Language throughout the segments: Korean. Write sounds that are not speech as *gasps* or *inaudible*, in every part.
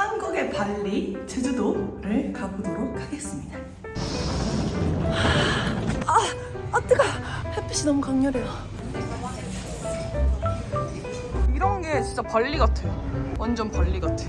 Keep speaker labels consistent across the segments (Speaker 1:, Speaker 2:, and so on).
Speaker 1: 한국의 발리, 제주도를 가보도록 하겠습니다. 아, 아 뜨거. 햇빛이 너무 강렬해요. 이런 게 진짜 발리 같아. 완전 발리 같아.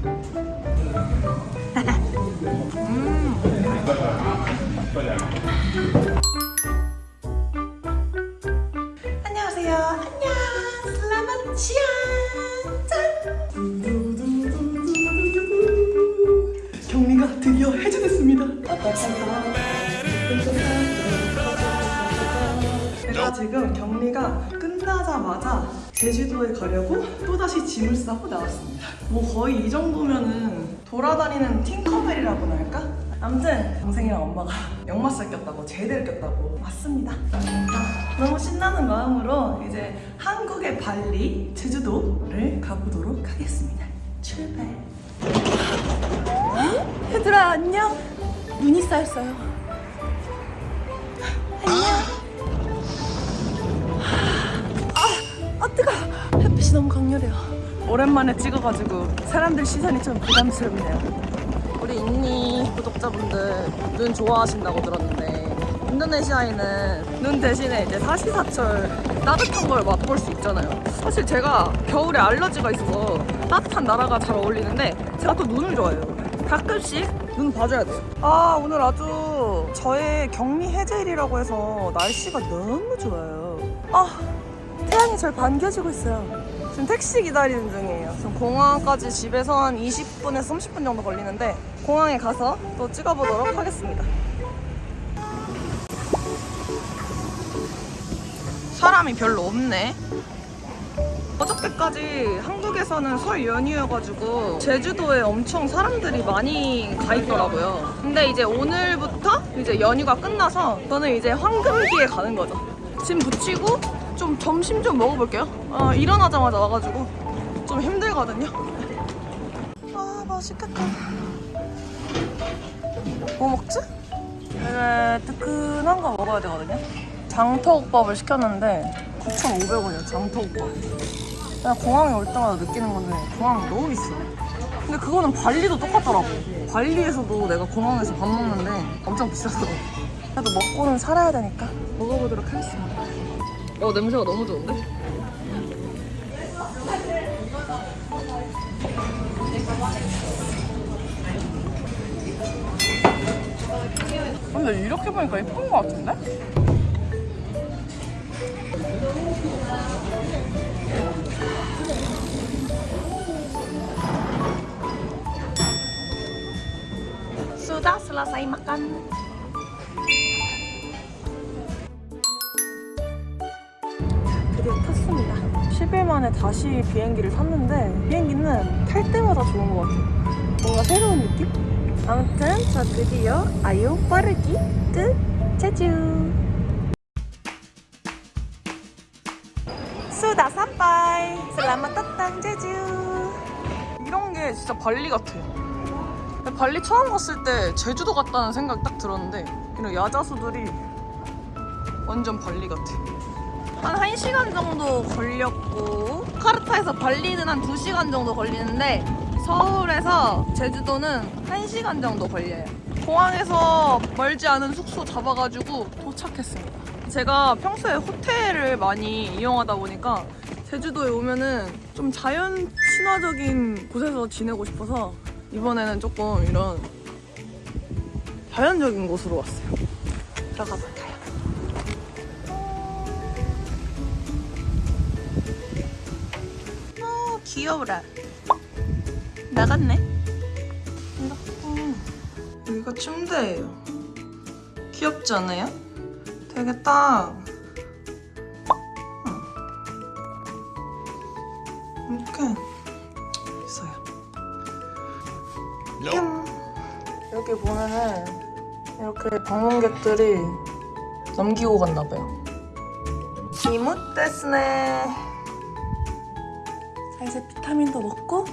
Speaker 1: 지금 격리가 끝나자마자 제주도에 가려고 또다시 짐을 싸고 나왔습니다. 뭐 거의 이 정도면은 돌아다니는 팅커벨이라고나 할까? 아무튼 동생이랑 엄마가 *laughs* 역마살 꼈다고 제대를 꼈다고 왔습니다. 너무 신나는 마음으로 이제 한국의 발리, 제주도를 가보도록 하겠습니다. 출발. *gasps* 얘들아 안녕. 눈이 쌓였어요. 아 *gasps* 햇빛이 너무 강렬해요. 오랜만에 찍어가지고 사람들 시선이 좀 부담스럽네요. 우리 인니 구독자분들 눈 좋아하신다고 들었는데 인도네시아에는 눈 대신에 이제 사시사철 따뜻한 걸 맛볼 수 있잖아요. 사실 제가 겨울에 알러지가 있어서 따뜻한 나라가 잘 어울리는데 제가 또 눈을 좋아해요. 가끔씩 눈 봐줘야 돼요. 아 오늘 아주 저의 격리 해제일이라고 해서 날씨가 너무 좋아요. 아 태양이 절 반겨주고 있어요. 지금 택시 기다리는 중이에요. 지금 공항까지 집에서 한 20분에서 30분 정도 걸리는데 공항에 가서 또 찍어보도록 하겠습니다. 사람이 별로 없네. 어저께까지 한국에서는 설 연휴여가지고 제주도에 엄청 사람들이 많이 가 있더라고요. 근데 이제 오늘부터 이제 연휴가 끝나서 저는 이제 황금기에 가는 거죠. 짐 붙이고 좀 점심 좀 먹어볼게요. 어, 일어나자마자 와가지고 좀 힘들거든요. 아 맛있겠다. 뭐 먹지? 되게 뜨끈한 거 먹어야 되거든요. 장터국밥을 시켰는데 9,500원이요 장터국밥. 내가 공항에 올 때마다 느끼는 건데 공항이 너무 비싸. 근데 그거는 발리도 똑같더라고. 발리에서도 내가 공항에서 밥 먹는데 엄청 비싸더라고. 그래도 먹고는 살아야 되니까 먹어보도록 하겠습니다. 어 냄새가 너무 좋은데? 근데 이렇게 보니까 예쁜 것 같은데? Sudah selesai makan. 만에 다시 비행기를 탔는데 비행기는 탈 때마다 좋은 것 같아요. 뭔가 새로운 느낌? 아무튼 저 드디어 아유 빠르기 끝 제주 수다 삼바이 슬라마 따땅 제주 이런 게 진짜 발리 같아. 발리 처음 갔을 때 제주도 갔다는 생각 딱 들었는데 이런 야자수들이 완전 발리 같아. 한 1시간 정도 걸렸고 카르타에서 발리는 한 2시간 정도 걸리는데 서울에서 제주도는 1시간 정도 걸려요. 공항에서 멀지 않은 숙소 잡아가지고 도착했습니다. 제가 평소에 호텔을 많이 이용하다 보니까 제주도에 오면은 좀 자연 친화적인 곳에서 지내고 싶어서 이번에는 조금 이런 자연적인 곳으로 왔어요. 들어가 볼까요? 귀여워라. 나갔네. 이렇게. 여기가 침대예요. 귀엽지 않아요? 되게 딱 응. 이렇게 있어요. 뿅. 여기 보면은 이렇게 방문객들이 넘기고 갔나 봐요. 이모 데스네. 자 이제 비타민도 먹고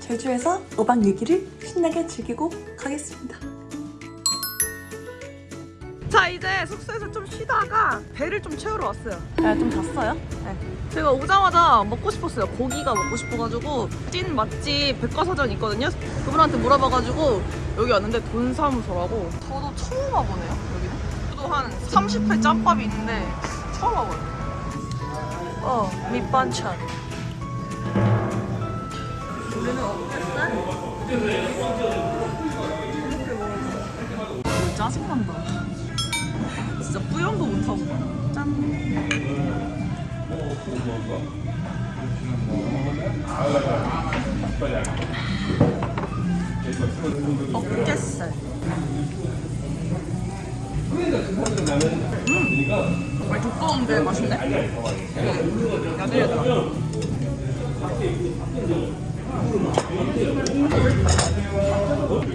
Speaker 1: 제주에서 5박 6일을 신나게 즐기고 가겠습니다. 자 이제 숙소에서 좀 쉬다가 배를 좀 채우러 왔어요. 네, 좀 잤어요? 네. 제가 오자마자 먹고 싶었어요. 고기가 먹고 싶어가지고 찐 맛집 백과사전 있거든요. 그분한테 물어봐가지고 여기 왔는데 돈사무소라고. 저도 처음 와보네요 여기는. 저도 한 30회 짬밥이 있는데 처음 와봐요. 어 밑반찬. 우리는 어땠어? 짜증난다. 진짜 뿌염도 못하고. 짠. 어깨살. 음, 많이 두꺼운데 맛있네. 음, 야들야들.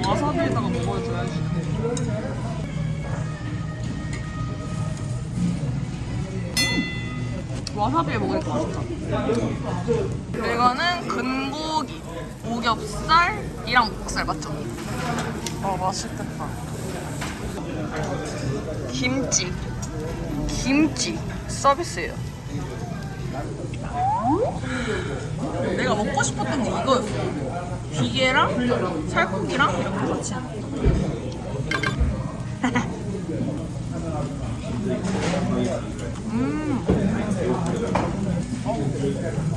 Speaker 1: 와사비에다가 먹어줘야지. 와사비에 먹으니까 맛있다. 이거는 근고기, 오겹살이랑 목살 맞죠? 아 맛있겠다. 김치, 김치 서비스예요. 내가 먹고 싶었던 게 이거였어. 비계랑 살코기랑 이렇게 같이.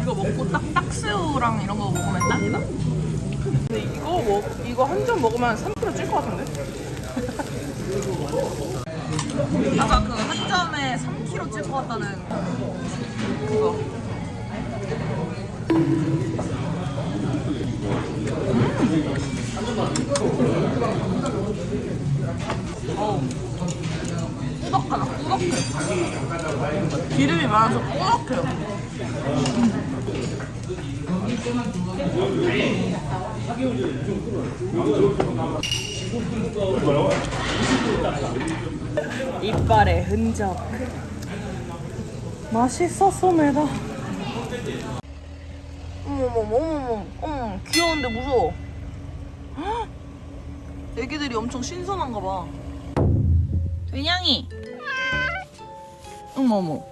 Speaker 1: 이거 먹고 딱 딱새우랑 이런 거 먹으면 딱이다. 근데 이거 먹 이거 한 점 먹으면 3kg 찔 것 같은데? 아까 그 한 점에 3kg 찔것 같다는 그거. 음. 기름이 많아서 꾸덕해요. 이빨의 흔적. 맛있었어, 매다. 어머머머, 어머머, 어머, 귀여운데 무서워. 헉! 애기들이 엄청 신선한가 봐. 된양이. 어머머.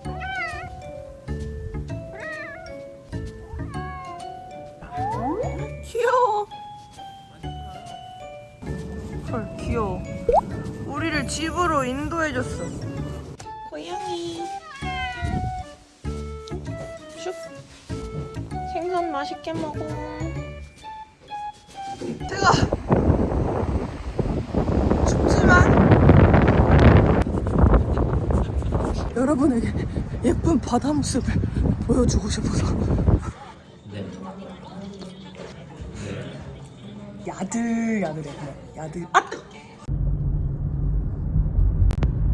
Speaker 1: 귀여워. 귀여워. 우리를 집으로 인도해줬어. 고양이. 슉. 생선 맛있게 먹어. 제가 춥지만 여러분에게 예쁜 바다 모습을 보여주고 싶어서 야들야들해 그냥 야들 아 뜨거